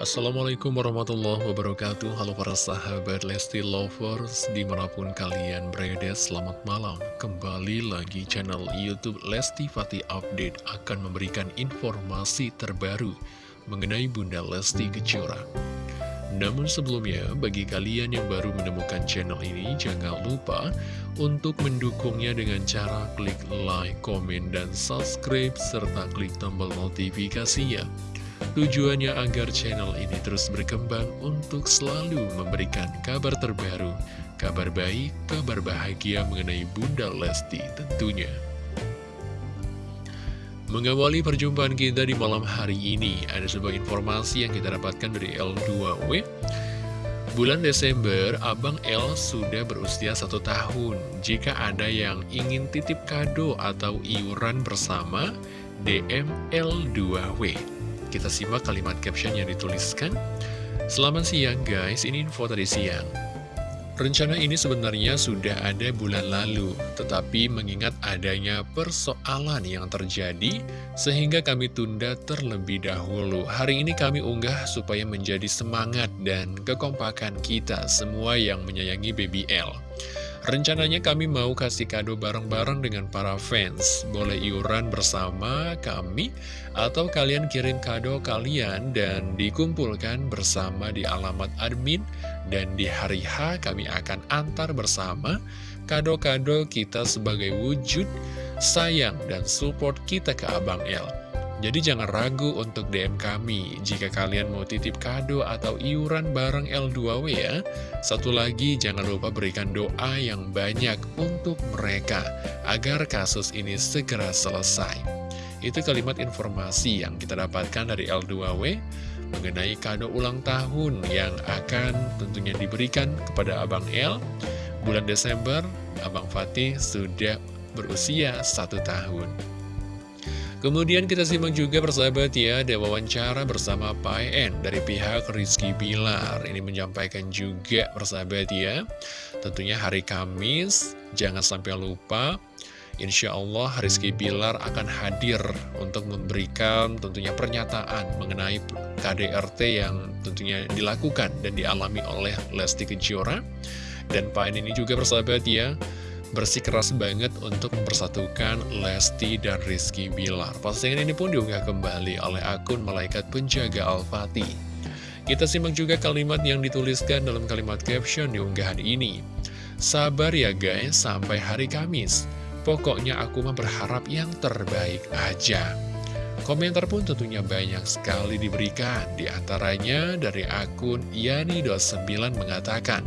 Assalamualaikum warahmatullahi wabarakatuh. Halo para sahabat Lesti Lovers Di mana pun kalian berada selamat malam. Kembali lagi channel Youtube Lesti Fatih Update Akan memberikan informasi terbaru Mengenai Bunda Lesti Kejora. Namun sebelumnya bagi kalian yang baru menemukan channel ini Jangan lupa untuk mendukungnya dengan cara klik like, komen, dan subscribe Serta klik tombol notifikasinya Tujuannya agar channel ini terus berkembang untuk selalu memberikan kabar terbaru, kabar baik, kabar bahagia mengenai Bunda Lesti tentunya. Mengawali perjumpaan kita di malam hari ini, ada sebuah informasi yang kita dapatkan dari L2W. Bulan Desember, Abang L sudah berusia satu tahun. Jika ada yang ingin titip kado atau iuran bersama, DM L2W. Kita simak kalimat caption yang dituliskan. Selamat siang guys, ini info tadi siang. Rencana ini sebenarnya sudah ada bulan lalu, tetapi mengingat adanya persoalan yang terjadi, sehingga kami tunda terlebih dahulu. Hari ini kami unggah supaya menjadi semangat dan kekompakan kita semua yang menyayangi BBL. Rencananya kami mau kasih kado bareng-bareng dengan para fans. Boleh iuran bersama kami Atau kalian kirim kado kalian dan dikumpulkan bersama di alamat admin. Dan di hari H kami akan antar bersama Kado-kado kita sebagai wujud sayang dan support kita ke Abang El jadi jangan ragu untuk DM kami jika kalian mau titip kado atau iuran bareng L2W ya. Satu lagi jangan lupa berikan doa yang banyak untuk mereka agar kasus ini segera selesai. Itu kalimat informasi yang kita dapatkan dari L2W mengenai kado ulang tahun yang akan tentunya diberikan kepada Abang L. Bulan Desember, Abang Fatih sudah berusia satu tahun. Kemudian kita simak juga persahabat ya, ada wawancara bersama Pak En dari pihak Rizky Bilar. Ini menyampaikan juga persahabat ya, tentunya hari Kamis, jangan sampai lupa, Insya Allah Rizky Bilar akan hadir untuk memberikan tentunya pernyataan mengenai KDRT yang tentunya dilakukan dan dialami oleh Lesti Kejora. Dan Pak En ini juga persahabat ya, bersikeras banget untuk mempersatukan Lesti dan Rizky Bilar. Postingan ini pun diunggah kembali oleh akun Malaikat Penjaga Al-Fatih. Kita simak juga kalimat yang dituliskan dalam kalimat caption di unggahan ini. Sabar ya guys, sampai hari Kamis. Pokoknya aku mah berharap yang terbaik aja. Komentar pun tentunya banyak sekali diberikan, di antaranya dari akun Yani29 mengatakan,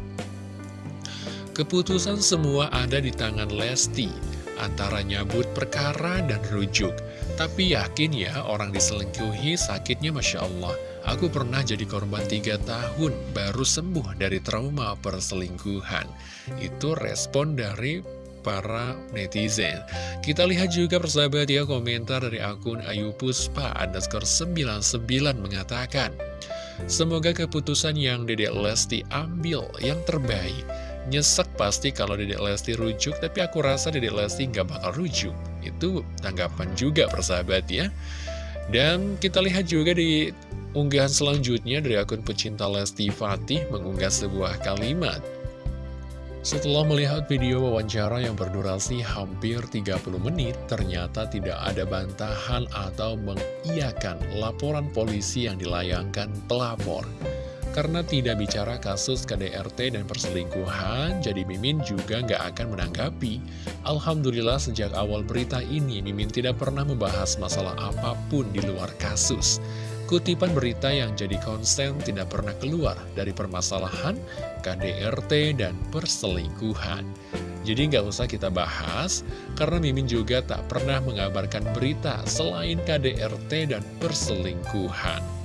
Keputusan semua ada di tangan Lesti, antara nyabut perkara dan rujuk. Tapi yakin ya, orang diselingkuhi sakitnya Masya Allah. Aku pernah jadi korban tiga tahun, baru sembuh dari trauma perselingkuhan. Itu respon dari para netizen. Kita lihat juga persahabat ya komentar dari akun Ayu Puspa underscore 99 mengatakan, Semoga keputusan yang Dedek Lesti ambil yang terbaik Nyesek pasti kalau Dedek Lesti rujuk, tapi aku rasa Dedek Lesti nggak bakal rujuk. Itu tanggapan juga persahabat ya. Dan kita lihat juga di unggahan selanjutnya dari akun pecinta Lesti Fatih mengunggah sebuah kalimat. Setelah melihat video wawancara yang berdurasi hampir 30 menit, ternyata tidak ada bantahan atau mengiyakan laporan polisi yang dilayangkan pelapor. Karena tidak bicara kasus KDRT dan perselingkuhan, jadi Mimin juga nggak akan menanggapi. Alhamdulillah sejak awal berita ini, Mimin tidak pernah membahas masalah apa pun di luar kasus. Kutipan berita yang jadi konsen tidak pernah keluar dari permasalahan KDRT dan perselingkuhan. Jadi nggak usah kita bahas, karena Mimin juga tak pernah mengabarkan berita selain KDRT dan perselingkuhan.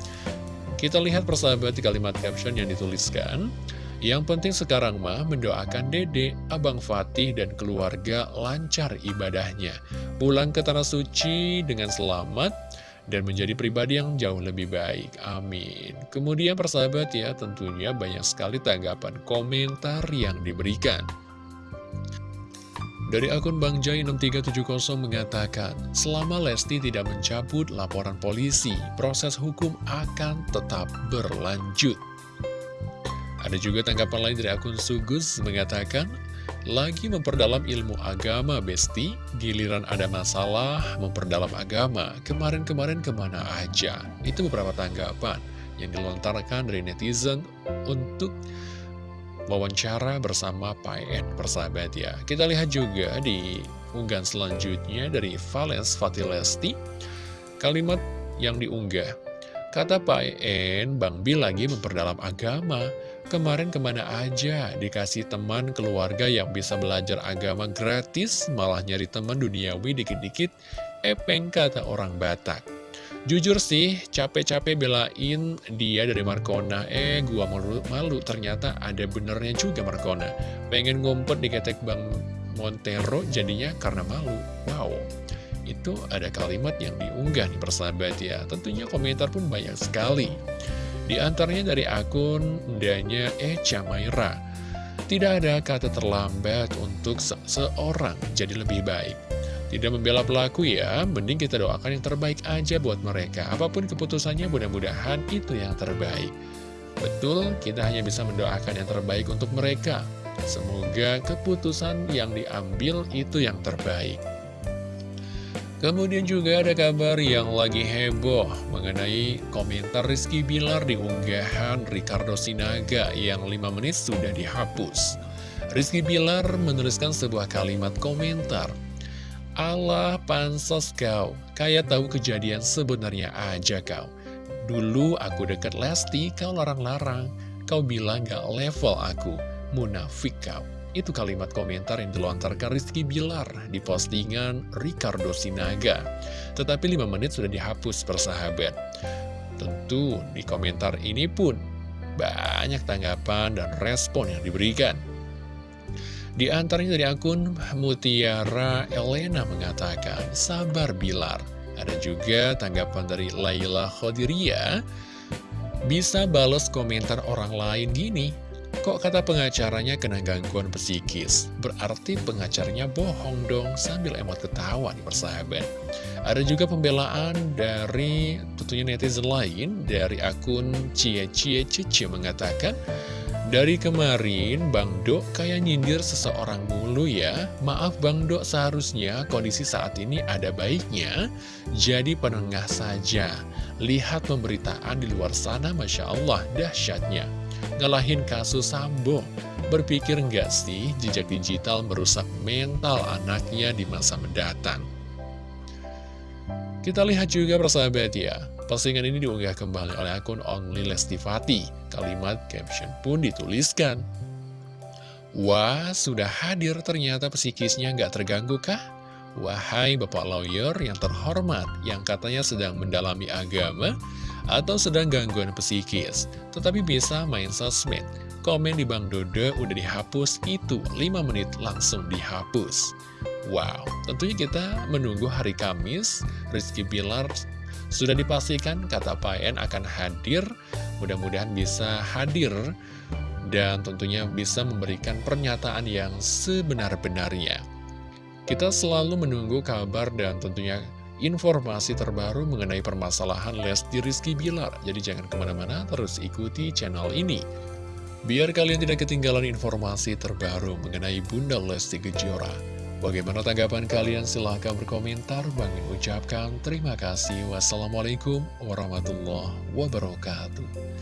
Kita lihat persahabat di kalimat caption yang dituliskan. Yang penting sekarang mah mendoakan dede, Abang Fatih dan keluarga lancar ibadahnya. Pulang ke Tanah Suci dengan selamat dan menjadi pribadi yang jauh lebih baik. Amin. Kemudian persahabat ya tentunya banyak sekali tanggapan komentar yang diberikan. Dari akun Bang Jai 6370 mengatakan, selama Lesti tidak mencabut laporan polisi, proses hukum akan tetap berlanjut. Ada juga tanggapan lain dari akun Sugus mengatakan, lagi memperdalam ilmu agama, Besti, giliran ada masalah, memperdalam agama, kemarin-kemarin ke mana aja. Itu beberapa tanggapan yang dilontarkan dari netizen untuk wawancara bersama PN persahabat ya. Kita lihat juga di unggahan selanjutnya dari Valens Fatilesti, kalimat yang diunggah. Kata PN, Bang Bil lagi memperdalam agama. Kemarin ke mana aja dikasih teman keluarga yang bisa belajar agama gratis, malah nyari teman duniawi dikit-dikit, epeng kata orang Batak. Jujur sih, capek-capek belain dia dari Markona. Eh, gua malu, malu. Ternyata ada benernya juga Markona. Pengen ngumpet di ketek Bang Montero jadinya karena malu. Wow, itu ada kalimat yang diunggah nih persahabat ya. Tentunya komentar pun banyak sekali. Di antaranya dari akun Danya Echa Maira. Tidak ada kata terlambat untuk seseorang jadi lebih baik. Tidak membela pelaku ya, mending kita doakan yang terbaik aja buat mereka. Apa pun keputusannya mudah-mudahan itu yang terbaik. Betul, kita hanya bisa mendoakan yang terbaik untuk mereka. Semoga keputusan yang diambil itu yang terbaik. Kemudian juga ada kabar yang lagi heboh mengenai komentar Rizky Bilar di unggahan Ricardo Sinaga yang 5 menit sudah dihapus. Rizky Bilar menuliskan sebuah kalimat komentar Allah pansos kau, kayak tahu kejadian sebenarnya aja kau. Dulu aku deket Lesti, kau larang-larang. Kau bilang gak level aku, munafik kau. Itu kalimat komentar yang dilontarkan Rizky Bilar di postingan Ricardo Sinaga. Tetapi 5 menit sudah dihapus persahabat. Tentu di komentar ini pun banyak tanggapan dan respon yang diberikan. Di antaranya dari akun Mutiara Elena mengatakan, sabar Bilar. Ada juga tanggapan dari Laila Khodiria, bisa balas komentar orang lain gini, kok kata pengacaranya kena gangguan psikis? Berarti pengacaranya bohong dong, sambil emot ketawa nih persahabat. Ada juga pembelaan dari tentunya netizen lain, dari akun Cie Cie Cici mengatakan, dari kemarin, Bang Dok kayak nyindir seseorang mulu ya. Maaf Bang Dok, seharusnya kondisi saat ini ada baiknya. Jadi penengah saja. Lihat pemberitaan di luar sana, Masya Allah, dahsyatnya. Ngalahin kasus Sambo. Berpikir nggak sih jejak digital merusak mental anaknya di masa mendatang? Kita lihat juga persahabat ya, Postingan ini diunggah kembali oleh akun Only Lestifati. Kalimat caption pun dituliskan. Wah, sudah hadir ternyata psikisnya nggak terganggu kah? Wahai Bapak Lawyer yang terhormat, yang katanya sedang mendalami agama, atau sedang gangguan psikis, tetapi bisa main sosmed. Komen di Bang Dodo udah dihapus, itu 5 menit langsung dihapus. Wow, tentunya kita menunggu hari Kamis, Rizky Bilar sudah dipastikan kata PN akan hadir, mudah-mudahan bisa hadir dan tentunya bisa memberikan pernyataan yang sebenar-benarnya. Kita selalu menunggu kabar dan tentunya informasi terbaru mengenai permasalahan Lesti Rizky Bilar. Jadi jangan ke mana-mana, terus ikuti channel ini. Biar kalian tidak ketinggalan informasi terbaru mengenai Bunda Lesti Kejora. Bagaimana tanggapan kalian? Silahkan berkomentar. Bang ucapkan terima kasih. Wassalamualaikum warahmatullahi wabarakatuh.